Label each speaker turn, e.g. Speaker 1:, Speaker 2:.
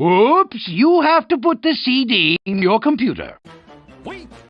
Speaker 1: Oops, you have to put the CD in your computer. Wait.